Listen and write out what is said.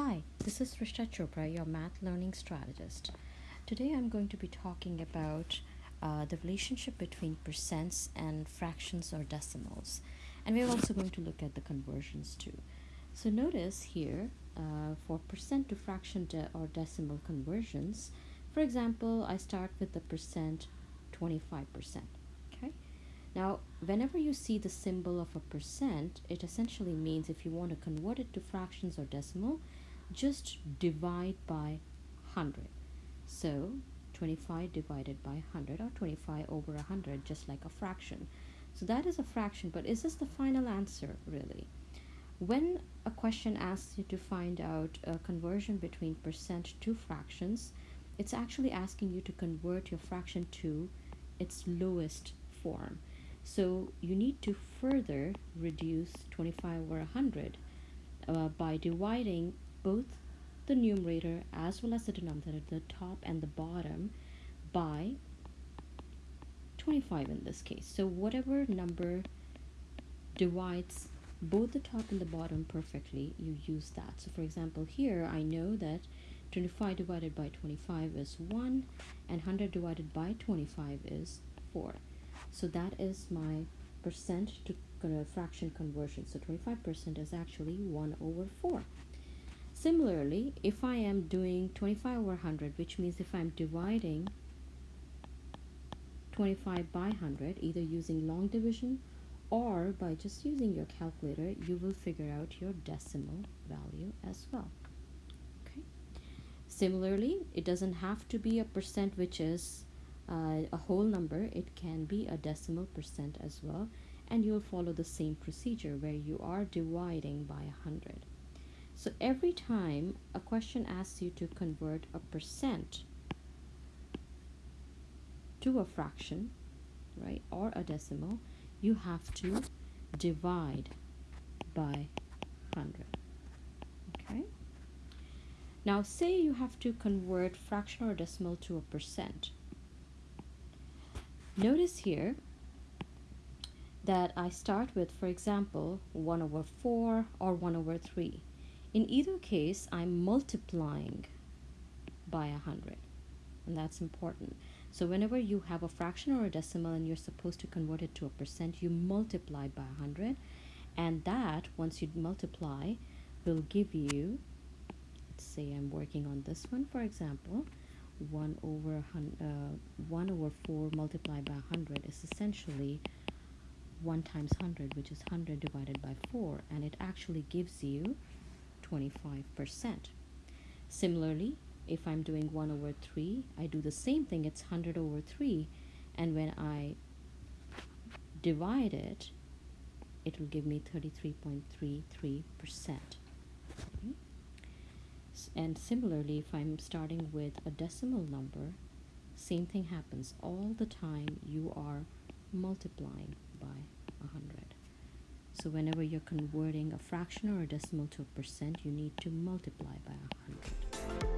Hi, this is Rishta Chopra, your math learning strategist. Today I'm going to be talking about uh, the relationship between percents and fractions or decimals. And we're also going to look at the conversions too. So notice here uh, for percent to fraction de or decimal conversions, for example, I start with the percent 25%. Okay. Now, whenever you see the symbol of a percent, it essentially means if you want to convert it to fractions or decimal, just divide by 100. So 25 divided by 100 or 25 over 100 just like a fraction. So that is a fraction, but is this the final answer really? When a question asks you to find out a conversion between percent to fractions, it's actually asking you to convert your fraction to its lowest form. So you need to further reduce 25 over 100 uh, by dividing both the numerator as well as the denominator, the top and the bottom, by 25 in this case. So whatever number divides both the top and the bottom perfectly, you use that. So for example, here I know that 25 divided by 25 is 1 and 100 divided by 25 is 4. So that is my percent to fraction conversion. So 25% is actually 1 over 4. Similarly, if I am doing 25 over 100, which means if I'm dividing 25 by 100, either using long division or by just using your calculator, you will figure out your decimal value as well. Okay. Similarly, it doesn't have to be a percent which is uh, a whole number. It can be a decimal percent as well. And you'll follow the same procedure where you are dividing by 100. So every time a question asks you to convert a percent to a fraction, right, or a decimal, you have to divide by 100. Okay? Now say you have to convert fraction or decimal to a percent. Notice here that I start with, for example, 1 over 4 or 1 over 3. In either case, I'm multiplying by a 100, and that's important. So whenever you have a fraction or a decimal and you're supposed to convert it to a percent, you multiply by 100, and that, once you multiply, will give you, let's say I'm working on this one, for example, 1 over, uh, 1 over 4 multiplied by 100 is essentially 1 times 100, which is 100 divided by 4, and it actually gives you 25%. Similarly, if I'm doing 1 over 3, I do the same thing, it's 100 over 3, and when I divide it, it will give me 33.33%. Okay. And similarly, if I'm starting with a decimal number, same thing happens. All the time you are multiplying by 100. So whenever you're converting a fraction or a decimal to a percent, you need to multiply by 100.